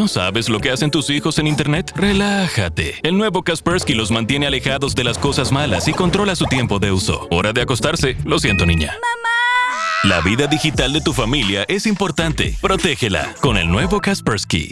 ¿No sabes lo que hacen tus hijos en Internet? Relájate. El nuevo Kaspersky los mantiene alejados de las cosas malas y controla su tiempo de uso. Hora de acostarse. Lo siento, niña. ¡Mamá! La vida digital de tu familia es importante. Protégela con el nuevo Kaspersky.